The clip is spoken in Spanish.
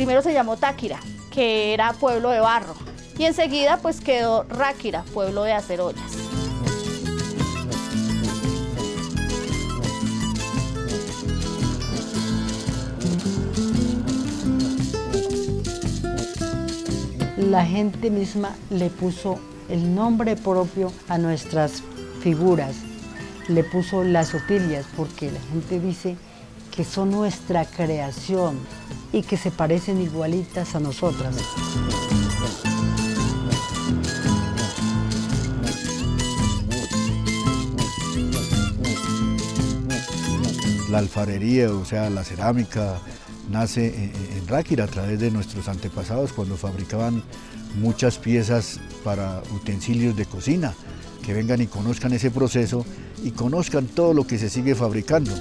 primero se llamó Táquira, que era pueblo de barro, y enseguida pues quedó Ráquira, pueblo de hacer ollas. La gente misma le puso el nombre propio a nuestras figuras, le puso las otilias porque la gente dice que son nuestra creación y que se parecen igualitas a nosotras. La alfarería, o sea, la cerámica, nace en Ráquira a través de nuestros antepasados cuando fabricaban muchas piezas para utensilios de cocina, que vengan y conozcan ese proceso y conozcan todo lo que se sigue fabricando.